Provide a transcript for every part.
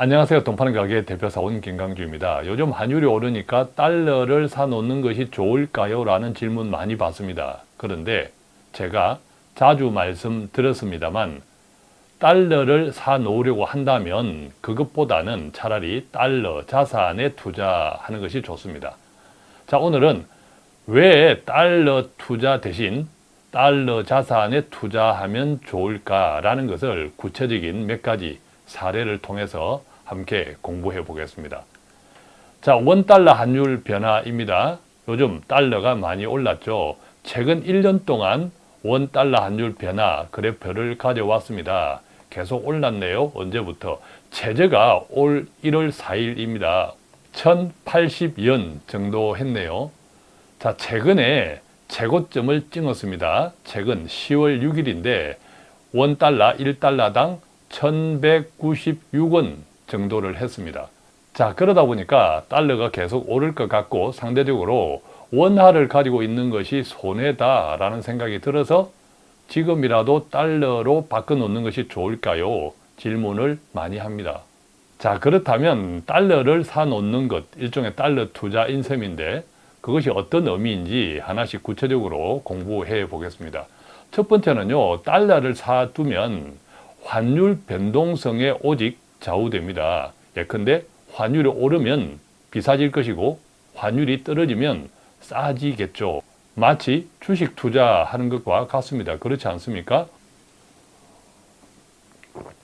안녕하세요. 돈파는 가게 대표사원 김강주입니다. 요즘 환율이 오르니까 달러를 사놓는 것이 좋을까요? 라는 질문 많이 받습니다. 그런데 제가 자주 말씀드렸습니다만 달러를 사놓으려고 한다면 그것보다는 차라리 달러 자산에 투자하는 것이 좋습니다. 자 오늘은 왜 달러 투자 대신 달러 자산에 투자하면 좋을까 라는 것을 구체적인 몇 가지 사례를 통해서 함께 공부해 보겠습니다. 자, 원달러 환율 변화입니다. 요즘 달러가 많이 올랐죠. 최근 1년 동안 원달러 환율 변화 그래프를 가져왔습니다. 계속 올랐네요. 언제부터? 최저가 올 1월 4일입니다. 1080연 정도 했네요. 자, 최근에 최고점을 찍었습니다. 최근 10월 6일인데 원달러 1달러당 1196원 정도를 했습니다. 자 그러다 보니까 달러가 계속 오를 것 같고 상대적으로 원화를 가지고 있는 것이 손해다 라는 생각이 들어서 지금이라도 달러로 바꿔놓는 것이 좋을까요? 질문을 많이 합니다. 자 그렇다면 달러를 사놓는 것 일종의 달러 투자 인 셈인데 그것이 어떤 의미인지 하나씩 구체적으로 공부해 보겠습니다. 첫 번째는요 달러를 사두면 환율 변동성에 오직 좌우됩니다. 예컨대 환율이 오르면 비싸질 것이고 환율이 떨어지면 싸지겠죠. 마치 주식 투자하는 것과 같습니다. 그렇지 않습니까?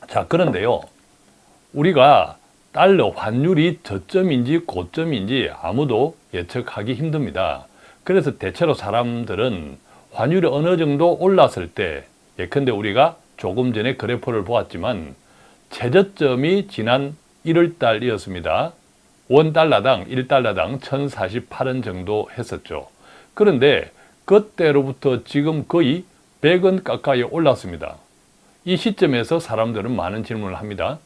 자 그런데요. 우리가 달러 환율이 저점인지 고점인지 아무도 예측하기 힘듭니다. 그래서 대체로 사람들은 환율이 어느 정도 올랐을 때 예컨대 우리가 조금 전에 그래프를 보았지만 최저점이 지난 1월달이었습니다. 원달러당 1달러당 1048원 정도 했었죠. 그런데 그때로부터 지금 거의 100원 가까이 올랐습니다. 이 시점에서 사람들은 많은 질문을 합니다.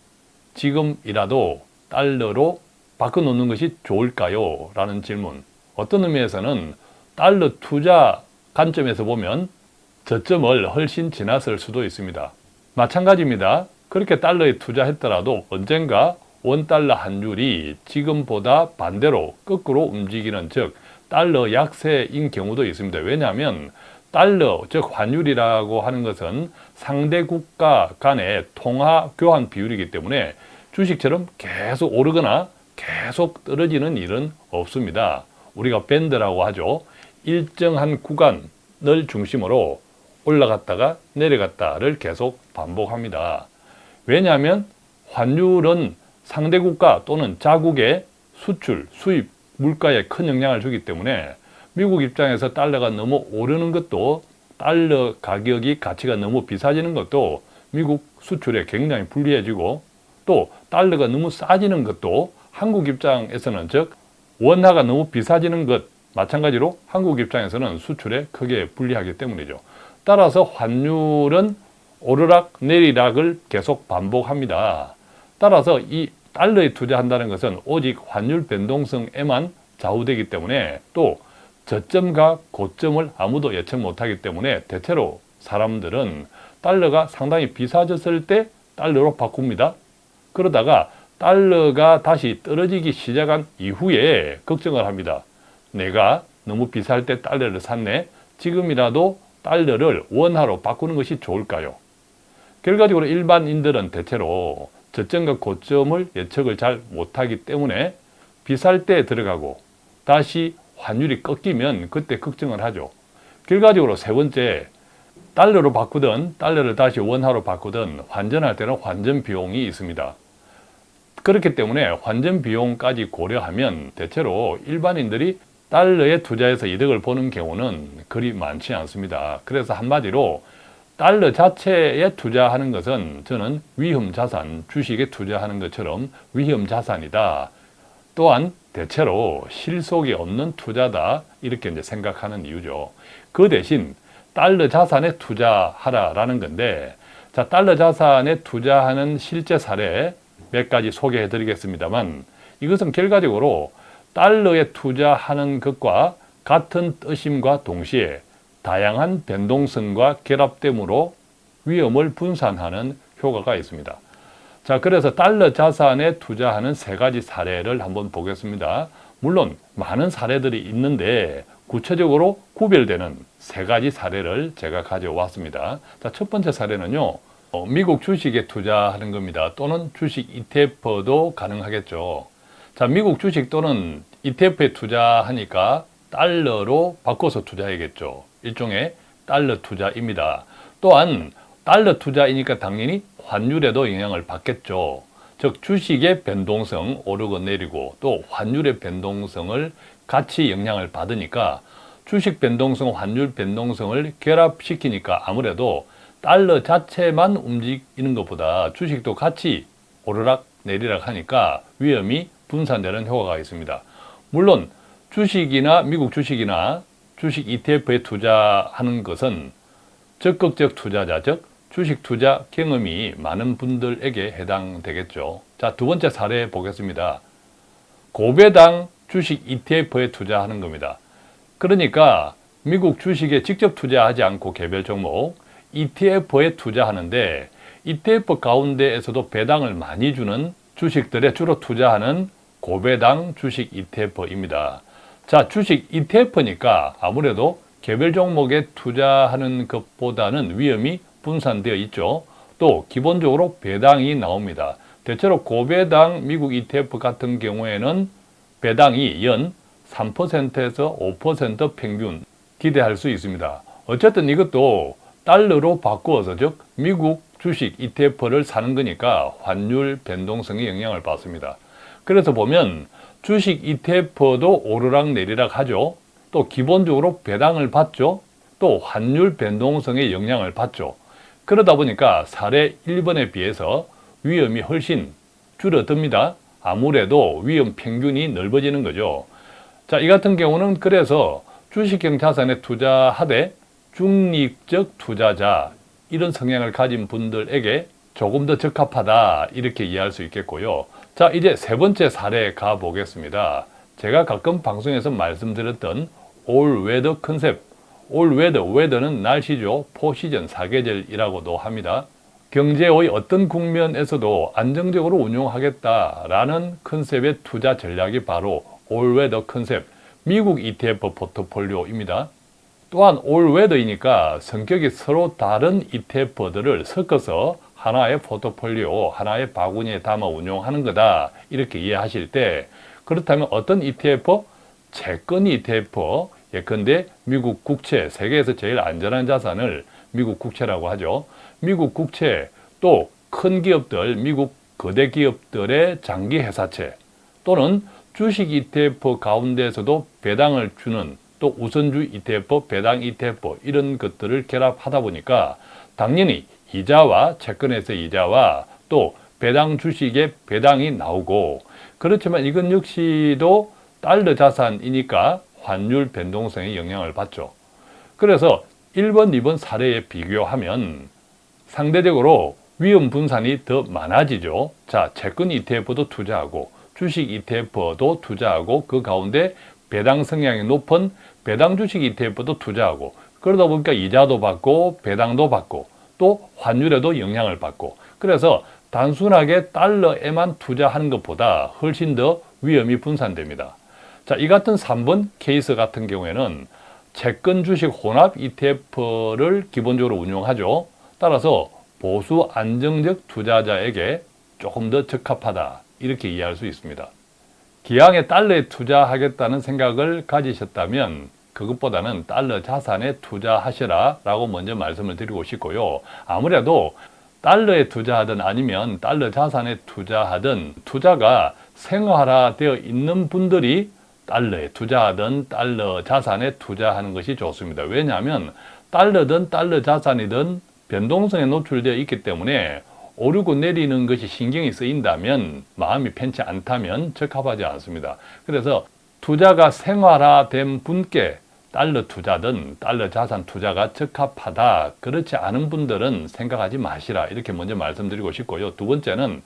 지금이라도 달러로 바꿔놓는 것이 좋을까요? 라는 질문. 어떤 의미에서는 달러 투자 관점에서 보면 저점을 훨씬 지났을 수도 있습니다. 마찬가지입니다. 그렇게 달러에 투자했더라도 언젠가 원달러 환율이 지금보다 반대로 거꾸로 움직이는 즉 달러 약세인 경우도 있습니다. 왜냐하면 달러 즉 환율이라고 하는 것은 상대 국가 간의 통화 교환 비율이기 때문에 주식처럼 계속 오르거나 계속 떨어지는 일은 없습니다. 우리가 밴드라고 하죠. 일정한 구간을 중심으로 올라갔다가 내려갔다를 계속 반복합니다. 왜냐하면 환율은 상대 국가 또는 자국의 수출, 수입, 물가에 큰 영향을 주기 때문에 미국 입장에서 달러가 너무 오르는 것도 달러 가격이 가치가 너무 비싸지는 것도 미국 수출에 굉장히 불리해지고 또 달러가 너무 싸지는 것도 한국 입장에서는 즉 원화가 너무 비싸지는 것 마찬가지로 한국 입장에서는 수출에 크게 불리하기 때문이죠. 따라서 환율은 오르락 내리락을 계속 반복합니다. 따라서 이 달러에 투자한다는 것은 오직 환율 변동성에만 좌우되기 때문에 또 저점과 고점을 아무도 예측 못하기 때문에 대체로 사람들은 달러가 상당히 비싸졌을 때 달러로 바꿉니다. 그러다가 달러가 다시 떨어지기 시작한 이후에 걱정을 합니다. 내가 너무 비쌀 때 달러를 샀네. 지금이라도 달러를 원화로 바꾸는 것이 좋을까요? 결과적으로 일반인들은 대체로 저점과 고점을 예측을 잘 못하기 때문에 비쌀 때 들어가고 다시 환율이 꺾이면 그때 걱정을 하죠. 결과적으로 세 번째, 달러로 바꾸든 달러를 다시 원화로 바꾸든 환전할 때는 환전 비용이 있습니다. 그렇기 때문에 환전 비용까지 고려하면 대체로 일반인들이 달러에 투자해서 이득을 보는 경우는 그리 많지 않습니다. 그래서 한마디로 달러 자체에 투자하는 것은 저는 위험자산, 주식에 투자하는 것처럼 위험자산이다. 또한 대체로 실속이 없는 투자다 이렇게 이제 생각하는 이유죠. 그 대신 달러 자산에 투자하라라는 건데 자 달러 자산에 투자하는 실제 사례 몇 가지 소개해 드리겠습니다만 이것은 결과적으로 달러에 투자하는 것과 같은 뜻임과 동시에 다양한 변동성과 결합됨으로 위험을 분산하는 효과가 있습니다. 자, 그래서 달러 자산에 투자하는 세 가지 사례를 한번 보겠습니다. 물론 많은 사례들이 있는데 구체적으로 구별되는 세 가지 사례를 제가 가져왔습니다. 자, 첫 번째 사례는요. 어, 미국 주식에 투자하는 겁니다. 또는 주식 ETF도 가능하겠죠. 자, 미국 주식 또는 ETF에 투자하니까 달러로 바꿔서 투자해야겠죠. 일종의 달러 투자입니다. 또한 달러 투자이니까 당연히 환율에도 영향을 받겠죠. 즉 주식의 변동성 오르고 내리고 또 환율의 변동성을 같이 영향을 받으니까 주식 변동성, 환율 변동성을 결합시키니까 아무래도 달러 자체만 움직이는 것보다 주식도 같이 오르락 내리락 하니까 위험이 분산되는 효과가 있습니다. 물론 주식이나 미국 주식이나 주식 ETF에 투자하는 것은 적극적 투자자, 즉 주식 투자 경험이 많은 분들에게 해당되겠죠. 자, 두 번째 사례 보겠습니다. 고배당 주식 ETF에 투자하는 겁니다. 그러니까 미국 주식에 직접 투자하지 않고 개별 종목 ETF에 투자하는데 ETF 가운데에서도 배당을 많이 주는 주식들에 주로 투자하는 고배당 주식 ETF입니다. 자, 주식 ETF니까 아무래도 개별 종목에 투자하는 것보다는 위험이 분산되어 있죠. 또 기본적으로 배당이 나옵니다. 대체로 고배당 미국 ETF 같은 경우에는 배당이 연 3%에서 5% 평균 기대할 수 있습니다. 어쨌든 이것도 달러로 바꾸어서 즉 미국 주식 ETF를 사는 거니까 환율 변동성에 영향을 받습니다. 그래서 보면 주식 ETF도 오르락 내리락 하죠. 또 기본적으로 배당을 받죠. 또 환율 변동성에 영향을 받죠. 그러다 보니까 사례 1번에 비해서 위험이 훨씬 줄어듭니다. 아무래도 위험 평균이 넓어지는 거죠. 자, 이 같은 경우는 그래서 주식형 자산에 투자하되 중립적 투자자 이런 성향을 가진 분들에게 조금 더 적합하다 이렇게 이해할 수 있겠고요. 자, 이제 세 번째 사례 가보겠습니다. 제가 가끔 방송에서 말씀드렸던 all weather 컨셉 all weather, weather는 날씨죠. four season, 사계절이라고도 합니다. 경제의 어떤 국면에서도 안정적으로 운용하겠다라는 컨셉의 투자 전략이 바로 all weather 컨셉, 미국 ETF 포트폴리오입니다. 또한 all weather이니까 성격이 서로 다른 ETF들을 섞어서 하나의 포트폴리오, 하나의 바구니에 담아 운용하는 거다 이렇게 이해하실 때 그렇다면 어떤 ETF? 채권 ETF, 예컨대 미국 국채, 세계에서 제일 안전한 자산을 미국 국채라고 하죠. 미국 국채, 또 큰 기업들, 미국 거대 기업들의 장기 회사채 또는 주식 ETF 가운데에서도 배당을 주는 또 우선주 ETF, 배당 ETF 이런 것들을 결합하다 보니까 당연히 이자와 채권에서 이자와 또 배당 주식의 배당이 나오고 그렇지만 이건 역시도 달러 자산이니까 환율 변동성에 영향을 받죠. 그래서 1번, 2번 사례에 비교하면 상대적으로 위험 분산이 더 많아지죠. 자, 채권 ETF도 투자하고 주식 ETF도 투자하고 그 가운데 배당 성향이 높은 배당 주식 ETF도 투자하고 그러다 보니까 이자도 받고 배당도 받고 또 환율에도 영향을 받고 그래서 단순하게 달러에만 투자하는 것보다 훨씬 더 위험이 분산됩니다. 자, 이 같은 3번 케이스 같은 경우에는 채권 주식 혼합 ETF를 기본적으로 운용하죠. 따라서 보수 안정적 투자자에게 조금 더 적합하다 이렇게 이해할 수 있습니다. 기왕에 달러에 투자하겠다는 생각을 가지셨다면 그것보다는 달러 자산에 투자하시라 라고 먼저 말씀을 드리고 싶고요. 아무래도 달러에 투자하든 아니면 달러 자산에 투자하든 투자가 생활화되어 있는 분들이 달러에 투자하든 달러 자산에 투자하는 것이 좋습니다. 왜냐하면 달러든 달러 자산이든 변동성에 노출되어 있기 때문에 오르고 내리는 것이 신경이 쓰인다면 마음이 편치 않다면 적합하지 않습니다. 그래서 투자가 생활화된 분께 달러 투자든 달러 자산 투자가 적합하다 그렇지 않은 분들은 생각하지 마시라 이렇게 먼저 말씀드리고 싶고요. 두 번째는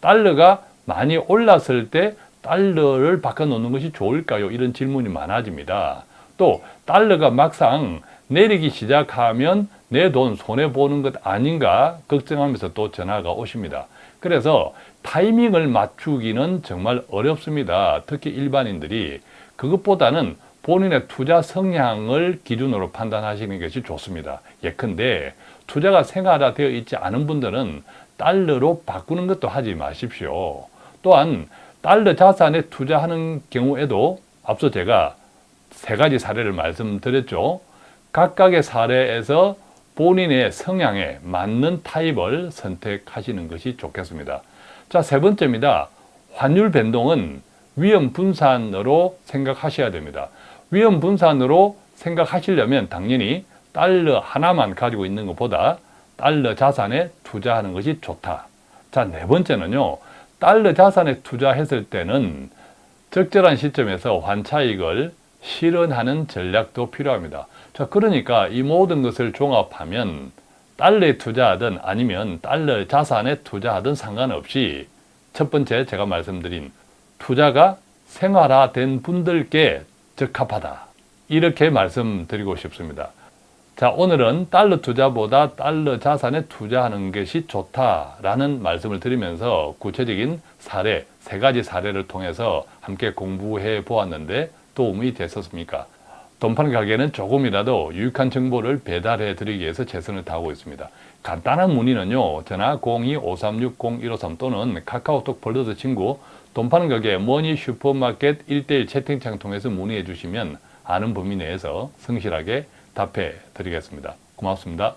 달러가 많이 올랐을 때 달러를 바꿔놓는 것이 좋을까요? 이런 질문이 많아집니다. 또 달러가 막상 내리기 시작하면 내 돈 손해보는 것 아닌가 걱정하면서 또 전화가 오십니다. 그래서 타이밍을 맞추기는 정말 어렵습니다. 특히 일반인들이 그것보다는 본인의 투자 성향을 기준으로 판단하시는 것이 좋습니다. 예컨대 투자가 생활화 되어 있지 않은 분들은 달러로 바꾸는 것도 하지 마십시오. 또한 달러 자산에 투자하는 경우에도 앞서 제가 세 가지 사례를 말씀드렸죠. 각각의 사례에서 본인의 성향에 맞는 타입을 선택하시는 것이 좋겠습니다. 자, 세 번째입니다. 환율 변동은 위험 분산으로 생각하셔야 됩니다. 위험 분산으로 생각하시려면 당연히 달러 하나만 가지고 있는 것보다 달러 자산에 투자하는 것이 좋다. 자, 네 번째는요. 달러 자산에 투자했을 때는 적절한 시점에서 환차익을 실현하는 전략도 필요합니다. 자, 그러니까 이 모든 것을 종합하면 달러에 투자하든 아니면 달러 자산에 투자하든 상관없이 첫 번째 제가 말씀드린 투자가 생활화된 분들께 적합하다. 이렇게 말씀드리고 싶습니다. 자, 오늘은 달러 투자보다 달러 자산에 투자하는 것이 좋다라는 말씀을 드리면서 구체적인 사례, 세 가지 사례를 통해서 함께 공부해 보았는데 도움이 됐었습니까? 돈 파는 가게는 조금이라도 유익한 정보를 배달해 드리기 위해서 최선을 다하고 있습니다. 간단한 문의는요. 전화 02-536-0153 또는 카카오톡 벌더스 친구 돈 파는 가게 머니 슈퍼마켓 1대1 채팅창 통해서 문의해 주시면 아는 범위 내에서 성실하게 답해 드리겠습니다. 고맙습니다.